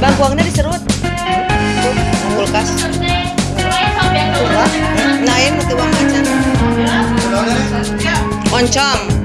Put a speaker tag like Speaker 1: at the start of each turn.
Speaker 1: Bang, buangnya diserut. Kulkas. Nain mati uang aja. Oncom.